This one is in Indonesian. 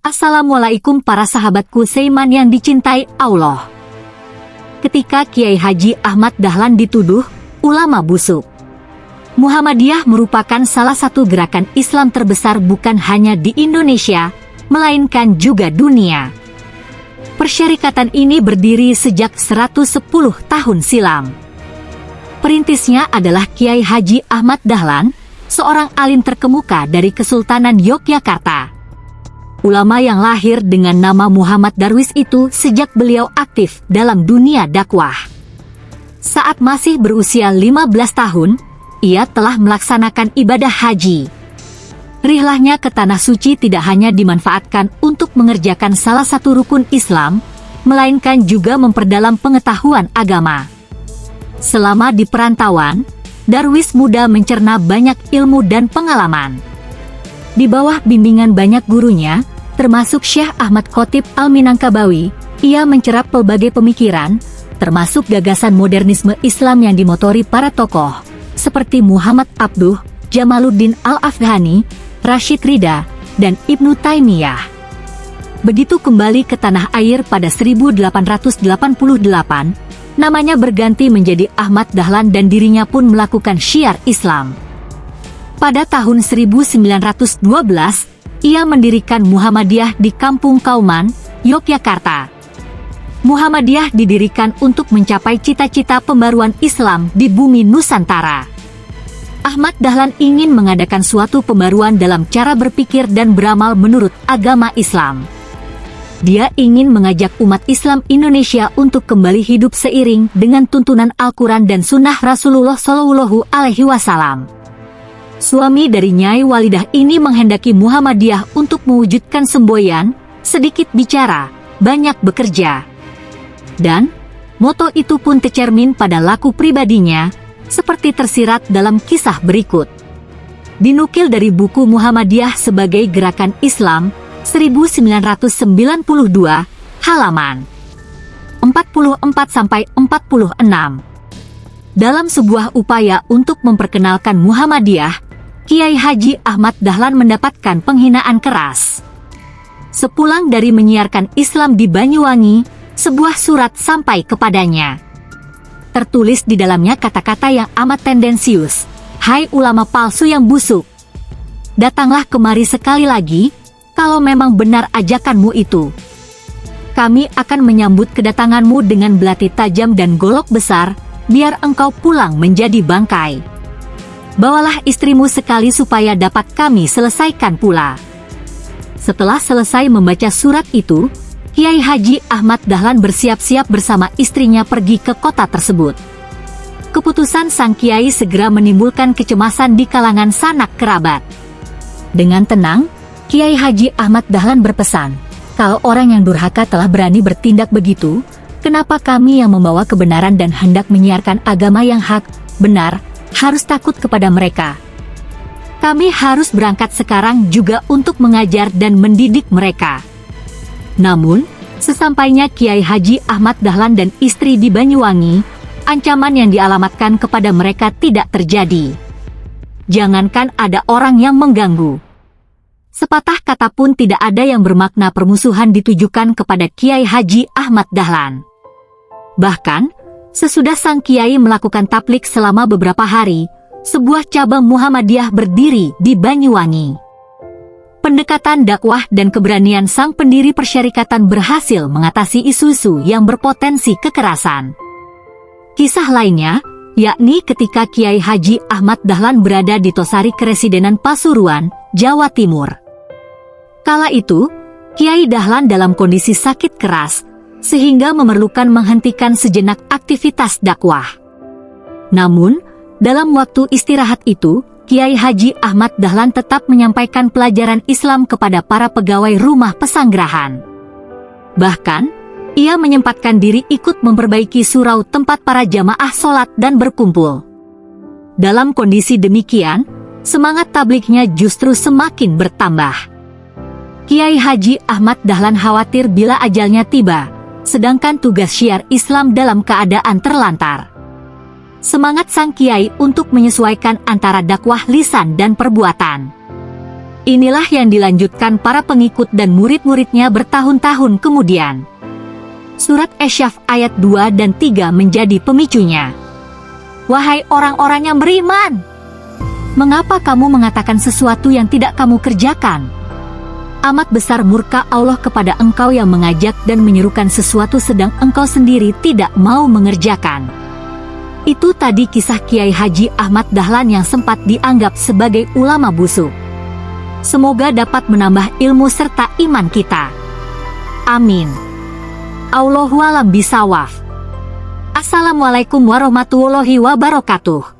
Assalamualaikum para sahabatku Seiman yang dicintai Allah. Ketika Kiai Haji Ahmad Dahlan dituduh ulama busuk, Muhammadiyah merupakan salah satu gerakan Islam terbesar bukan hanya di Indonesia, melainkan juga dunia. Persyarikatan ini berdiri sejak 110 tahun silam. Perintisnya adalah Kiai Haji Ahmad Dahlan, seorang alim terkemuka dari Kesultanan Yogyakarta. Ulama yang lahir dengan nama Muhammad Darwis itu sejak beliau aktif dalam dunia dakwah. Saat masih berusia 15 tahun, ia telah melaksanakan ibadah haji. Rihlahnya ke Tanah Suci tidak hanya dimanfaatkan untuk mengerjakan salah satu rukun Islam, melainkan juga memperdalam pengetahuan agama. Selama di perantauan, Darwis muda mencerna banyak ilmu dan pengalaman. Di bawah bimbingan banyak gurunya, termasuk Syekh Ahmad Khotib Al-Minangkabawi, ia mencerap pelbagai pemikiran, termasuk gagasan modernisme Islam yang dimotori para tokoh, seperti Muhammad Abduh, Jamaluddin Al-Afghani, Rashid Rida, dan Ibnu Taimiyah. Begitu kembali ke tanah air pada 1888, namanya berganti menjadi Ahmad Dahlan dan dirinya pun melakukan syiar Islam. Pada tahun 1912, ia mendirikan Muhammadiyah di Kampung Kauman, Yogyakarta. Muhammadiyah didirikan untuk mencapai cita-cita pembaruan Islam di bumi Nusantara. Ahmad Dahlan ingin mengadakan suatu pembaruan dalam cara berpikir dan beramal menurut agama Islam. Dia ingin mengajak umat Islam Indonesia untuk kembali hidup seiring dengan tuntunan Al-Quran dan Sunnah Rasulullah Wasallam. Suami dari Nyai Walidah ini menghendaki Muhammadiyah untuk mewujudkan semboyan, sedikit bicara, banyak bekerja. Dan, moto itu pun tercermin pada laku pribadinya, seperti tersirat dalam kisah berikut. Dinukil dari buku Muhammadiyah sebagai gerakan Islam, 1992, halaman 44-46. Dalam sebuah upaya untuk memperkenalkan Muhammadiyah, Kiai Haji Ahmad Dahlan mendapatkan penghinaan keras. Sepulang dari menyiarkan Islam di Banyuwangi, sebuah surat sampai kepadanya. Tertulis di dalamnya kata-kata yang amat tendensius. Hai ulama palsu yang busuk. Datanglah kemari sekali lagi, kalau memang benar ajakanmu itu. Kami akan menyambut kedatanganmu dengan belati tajam dan golok besar, biar engkau pulang menjadi bangkai. Bawalah istrimu sekali supaya dapat kami selesaikan pula. Setelah selesai membaca surat itu, Kiai Haji Ahmad Dahlan bersiap-siap bersama istrinya pergi ke kota tersebut. Keputusan sang kiai segera menimbulkan kecemasan di kalangan sanak kerabat. Dengan tenang, Kiai Haji Ahmad Dahlan berpesan, kalau orang yang durhaka telah berani bertindak begitu, kenapa kami yang membawa kebenaran dan hendak menyiarkan agama yang hak, benar, harus takut kepada mereka? Kami harus berangkat sekarang juga untuk mengajar dan mendidik mereka. Namun, sesampainya Kiai Haji Ahmad Dahlan dan istri di Banyuwangi, ancaman yang dialamatkan kepada mereka tidak terjadi. Jangankan ada orang yang mengganggu Sepatah kata pun tidak ada yang bermakna permusuhan ditujukan kepada Kiai Haji Ahmad Dahlan. Bahkan, sesudah sang Kiai melakukan taplik selama beberapa hari, sebuah cabang Muhammadiyah berdiri di Banyuwangi. Pendekatan dakwah dan keberanian sang pendiri persyarikatan berhasil mengatasi isu-isu yang berpotensi kekerasan. Kisah lainnya, yakni ketika Kiai Haji Ahmad Dahlan berada di Tosari Keresidenan Pasuruan, Jawa Timur. Kala itu, Kiai Dahlan dalam kondisi sakit keras, sehingga memerlukan menghentikan sejenak aktivitas dakwah. Namun, dalam waktu istirahat itu, Kiai Haji Ahmad Dahlan tetap menyampaikan pelajaran Islam kepada para pegawai rumah pesanggerahan. Bahkan, ia menyempatkan diri ikut memperbaiki surau tempat para jamaah sholat dan berkumpul. Dalam kondisi demikian, semangat tabliknya justru semakin bertambah. Kiai Haji Ahmad Dahlan khawatir bila ajalnya tiba, sedangkan tugas syiar Islam dalam keadaan terlantar. Semangat sang kiai untuk menyesuaikan antara dakwah lisan dan perbuatan. Inilah yang dilanjutkan para pengikut dan murid-muridnya bertahun-tahun kemudian. Surat Esyaf ayat 2 dan 3 menjadi pemicunya. Wahai orang-orang yang beriman! Mengapa kamu mengatakan sesuatu yang tidak kamu kerjakan? Amat besar murka Allah kepada engkau yang mengajak dan menyerukan sesuatu sedang engkau sendiri tidak mau mengerjakan. Itu tadi kisah Kiai Haji Ahmad Dahlan yang sempat dianggap sebagai ulama busuk. Semoga dapat menambah ilmu serta iman kita. Amin. Allahualam bisawaf. Assalamualaikum warahmatullahi wabarakatuh.